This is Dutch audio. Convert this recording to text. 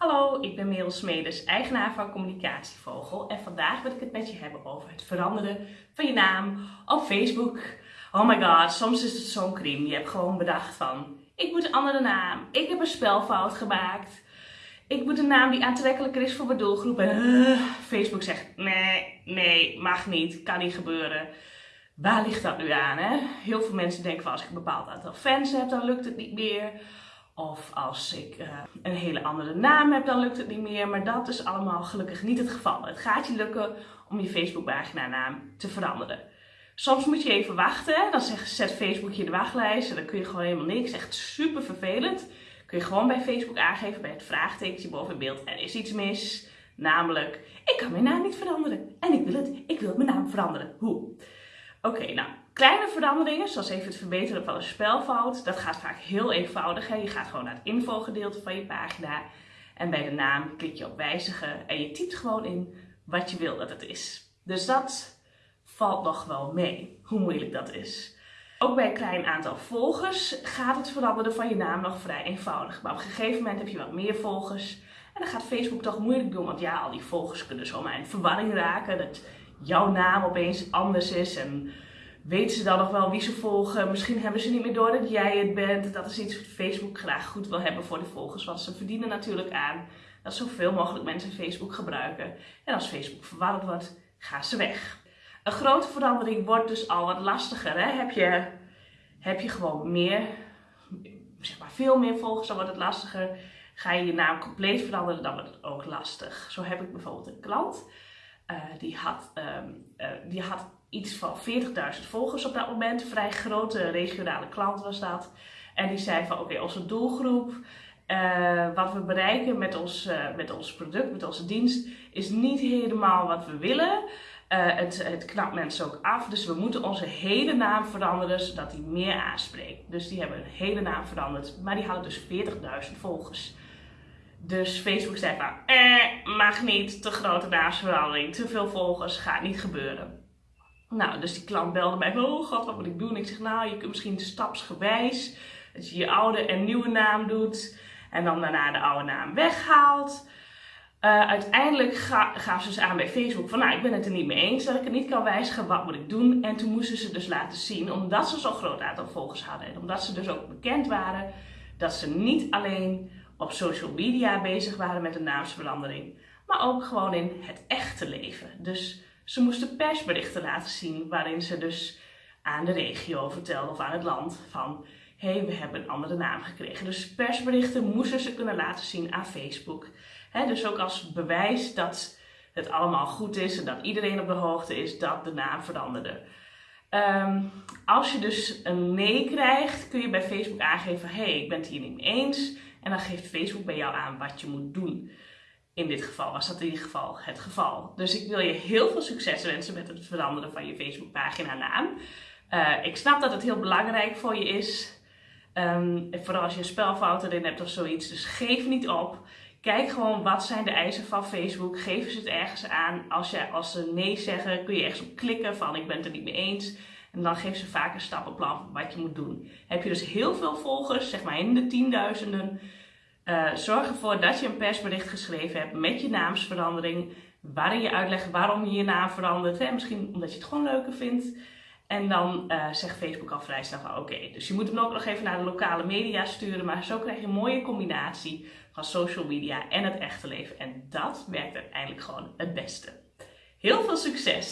Hallo, ik ben Merel Smedes, eigenaar van Communicatievogel en vandaag wil ik het met je hebben over het veranderen van je naam op Facebook. Oh my god, soms is het zo'n crime. Je hebt gewoon bedacht van, ik moet een andere naam, ik heb een spelfout gemaakt, ik moet een naam die aantrekkelijker is voor mijn doelgroep en uh, Facebook zegt, nee, nee, mag niet, kan niet gebeuren. Waar ligt dat nu aan? Hè? Heel veel mensen denken van als ik een bepaald aantal fans heb, dan lukt het niet meer. Of als ik uh, een hele andere naam heb, dan lukt het niet meer. Maar dat is allemaal gelukkig niet het geval. Het gaat je lukken om je Facebookpagina naam te veranderen. Soms moet je even wachten. Dan zet Facebook je de wachtlijst. En dan kun je gewoon helemaal niks. Echt super vervelend. Kun je gewoon bij Facebook aangeven bij het vraagtekentje boven het beeld. Er is iets mis. Namelijk, ik kan mijn naam niet veranderen. En ik wil het. Ik wil mijn naam veranderen. Hoe? Oké, nou, kleine veranderingen, zoals even het verbeteren van een spelfout, dat gaat vaak heel eenvoudig. Je gaat gewoon naar het infogedeelte van je pagina en bij de naam klik je op wijzigen en je typt gewoon in wat je wil dat het is. Dus dat valt nog wel mee, hoe moeilijk dat is. Ook bij een klein aantal volgers gaat het veranderen van je naam nog vrij eenvoudig. Maar op een gegeven moment heb je wat meer volgers en dan gaat Facebook toch moeilijk doen, want ja, al die volgers kunnen zomaar in verwarring raken. Dat jouw naam opeens anders is en weten ze dan nog wel wie ze volgen. Misschien hebben ze niet meer door dat jij het bent. Dat is iets wat Facebook graag goed wil hebben voor de volgers, want ze verdienen natuurlijk aan dat zoveel mogelijk mensen Facebook gebruiken. En als Facebook verwarrend wordt, gaan ze weg. Een grote verandering wordt dus al wat lastiger. Hè? Heb, je, heb je gewoon meer, zeg maar veel meer volgers, dan wordt het lastiger. Ga je je naam compleet veranderen, dan wordt het ook lastig. Zo heb ik bijvoorbeeld een klant. Uh, die, had, um, uh, die had iets van 40.000 volgers op dat moment. Een vrij grote regionale klant was dat. En die zei van oké, onze doelgroep, uh, wat we bereiken met ons, met ons product, met onze dienst, is niet helemaal wat we willen. het, het knapt mensen ook af, dus we moeten onze hele naam veranderen zodat die meer aanspreekt. Dus die hebben hun hele naam veranderd, maar die hadden dus 40.000 volgers. Dus Facebook zei van, eh, mag niet, te grote naamsverandering, te veel volgers, gaat niet gebeuren. Nou, dus die klant belde mij oh god, wat moet ik doen? Ik zeg, nou, je kunt misschien stapsgewijs, dat je je oude en nieuwe naam doet en dan daarna de oude naam weghaalt. Uh, uiteindelijk ga, gaf ze dus aan bij Facebook van, nou, ik ben het er niet mee eens dat ik het niet kan wijzigen, wat moet ik doen? En toen moesten ze dus laten zien, omdat ze zo'n groot aantal volgers hadden en omdat ze dus ook bekend waren, dat ze niet alleen op social media bezig waren met een naamsverandering, maar ook gewoon in het echte leven. Dus ze moesten persberichten laten zien waarin ze dus aan de regio vertelden of aan het land van hé, hey, we hebben een andere naam gekregen. Dus persberichten moesten ze kunnen laten zien aan Facebook. dus ook als bewijs dat het allemaal goed is en dat iedereen op de hoogte is dat de naam veranderde. Um, als je dus een nee krijgt, kun je bij Facebook aangeven: hé, hey, ik ben het hier niet mee eens. En dan geeft Facebook bij jou aan wat je moet doen. In dit geval was dat in ieder geval het geval. Dus ik wil je heel veel succes wensen met het veranderen van je Facebookpagina naam. Uh, ik snap dat het heel belangrijk voor je is. Um, vooral als je een spelfout erin hebt of zoiets. Dus geef niet op. Kijk gewoon wat zijn de eisen van Facebook. Geven ze het ergens aan. Als, je, als ze nee zeggen, kun je ergens op klikken van ik ben het er niet mee eens. En dan geven ze vaak een stappenplan wat je moet doen. Heb je dus heel veel volgers, zeg maar in de tienduizenden. Uh, zorg ervoor dat je een persbericht geschreven hebt met je naamsverandering. Waarin je uitlegt waarom je je naam verandert. Hè? Misschien omdat je het gewoon leuker vindt. En dan uh, zegt Facebook al vrij snel van oké, dus je moet hem ook nog even naar de lokale media sturen. Maar zo krijg je een mooie combinatie van social media en het echte leven. En dat werkt uiteindelijk gewoon het beste. Heel veel succes!